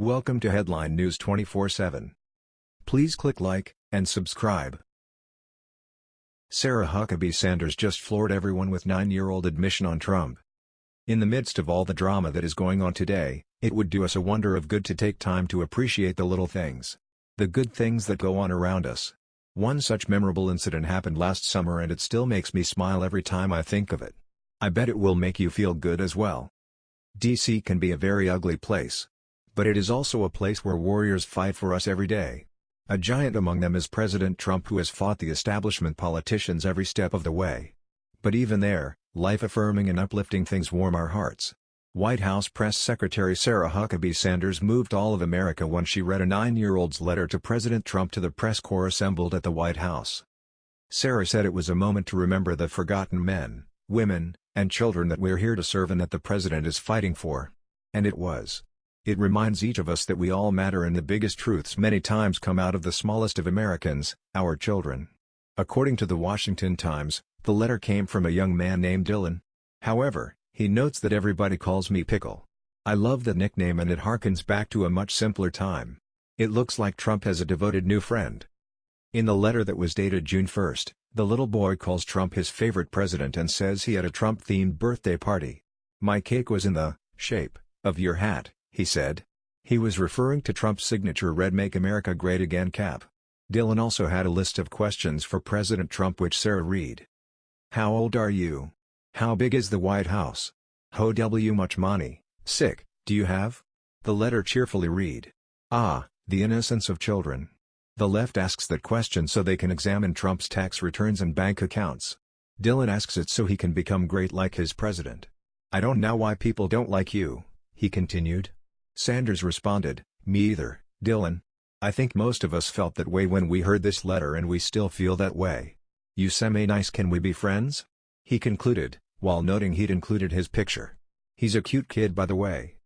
Welcome to Headline News 24/7. Please click like and subscribe. Sarah Huckabee Sanders just floored everyone with nine-year-old admission on Trump. In the midst of all the drama that is going on today, it would do us a wonder of good to take time to appreciate the little things. The good things that go on around us. One such memorable incident happened last summer and it still makes me smile every time I think of it. I bet it will make you feel good as well. DC can be a very ugly place. But it is also a place where warriors fight for us every day. A giant among them is President Trump who has fought the establishment politicians every step of the way. But even there, life-affirming and uplifting things warm our hearts. White House Press Secretary Sarah Huckabee Sanders moved all of America when she read a nine-year-old's letter to President Trump to the press corps assembled at the White House. Sarah said it was a moment to remember the forgotten men, women, and children that we're here to serve and that the president is fighting for. And it was. It reminds each of us that we all matter and the biggest truths many times come out of the smallest of Americans, our children. According to the Washington Times, the letter came from a young man named Dylan. However, he notes that everybody calls me Pickle. I love that nickname and it harkens back to a much simpler time. It looks like Trump has a devoted new friend. In the letter that was dated June 1, the little boy calls Trump his favorite president and says he had a Trump-themed birthday party. My cake was in the shape of your hat, he said. He was referring to Trump's signature red Make America Great Again cap. Dylan also had a list of questions for President Trump which Sarah read. How old are you? How big is the White House? How w much money, sick, do you have? The letter cheerfully read. Ah, the innocence of children. The left asks that question so they can examine Trump's tax returns and bank accounts. Dylan asks it so he can become great like his president. I don't know why people don't like you, he continued. Sanders responded, Me either, Dylan. I think most of us felt that way when we heard this letter and we still feel that way. You semi nice can we be friends? He concluded, while noting he'd included his picture. He's a cute kid by the way.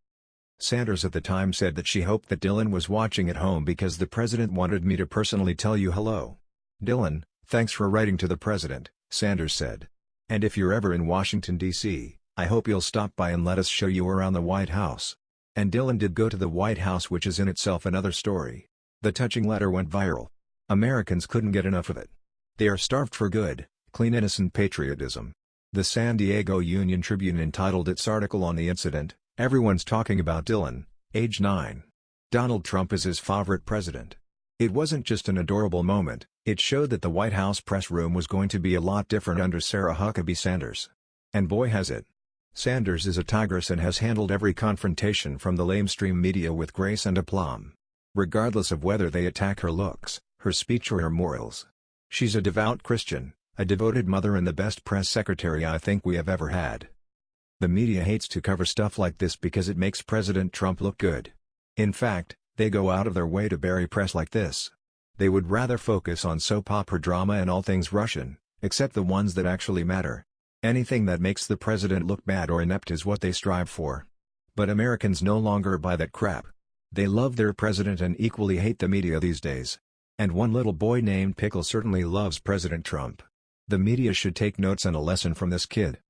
Sanders at the time said that she hoped that Dylan was watching at home because the president wanted me to personally tell you hello. Dylan, thanks for writing to the president, Sanders said. And if you're ever in Washington, D.C., I hope you'll stop by and let us show you around the White House. And Dylan did go to the White House which is in itself another story. The touching letter went viral. Americans couldn't get enough of it. They are starved for good, clean innocent patriotism. The San Diego Union Tribune entitled its article on the incident, Everyone's Talking About Dylan, age 9. Donald Trump is his favorite president. It wasn't just an adorable moment, it showed that the White House press room was going to be a lot different under Sarah Huckabee Sanders. And boy has it. Sanders is a tigress and has handled every confrontation from the lamestream media with grace and aplomb. Regardless of whether they attack her looks, her speech or her morals. She's a devout Christian, a devoted mother and the best press secretary I think we have ever had. The media hates to cover stuff like this because it makes President Trump look good. In fact, they go out of their way to bury press like this. They would rather focus on soap opera drama and all things Russian, except the ones that actually matter. Anything that makes the president look bad or inept is what they strive for. But Americans no longer buy that crap. They love their president and equally hate the media these days. And one little boy named Pickle certainly loves President Trump. The media should take notes and a lesson from this kid.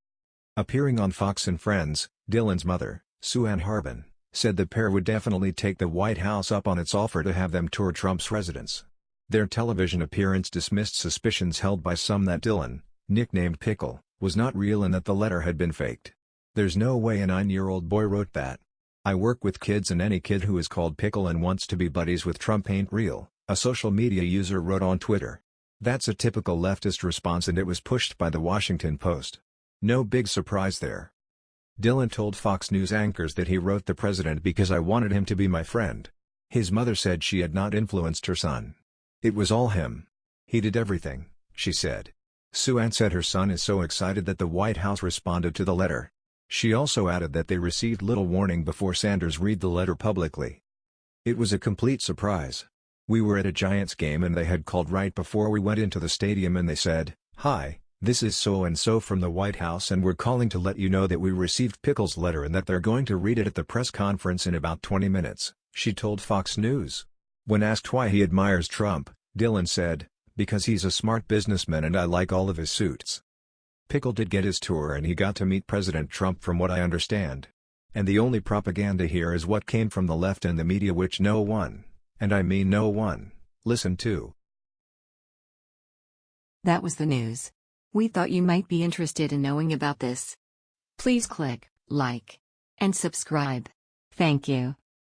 Appearing on Fox and Friends, Dylan's mother, Sue Ann Harbin, said the pair would definitely take the White House up on its offer to have them tour Trump's residence. Their television appearance dismissed suspicions held by some that Dylan, nicknamed Pickle, was not real and that the letter had been faked. There's no way a nine-year-old boy wrote that. I work with kids and any kid who is called Pickle and wants to be buddies with Trump ain't real, a social media user wrote on Twitter. That's a typical leftist response and it was pushed by the Washington Post. No big surprise there. Dylan told Fox News anchors that he wrote the president because I wanted him to be my friend. His mother said she had not influenced her son. It was all him. He did everything, she said. Sue Ann said her son is so excited that the White House responded to the letter. She also added that they received little warning before Sanders read the letter publicly. It was a complete surprise. We were at a Giants game and they had called right before we went into the stadium and they said, Hi, this is so-and-so from the White House and we're calling to let you know that we received Pickle's letter and that they're going to read it at the press conference in about 20 minutes, she told Fox News. When asked why he admires Trump, Dylan said, because he's a smart businessman and I like all of his suits. Pickle did get his tour and he got to meet President Trump from what I understand. And the only propaganda here is what came from the left and the media which no one, and I mean no one, listened to. That was the news. We thought you might be interested in knowing about this. Please click like and subscribe. Thank you.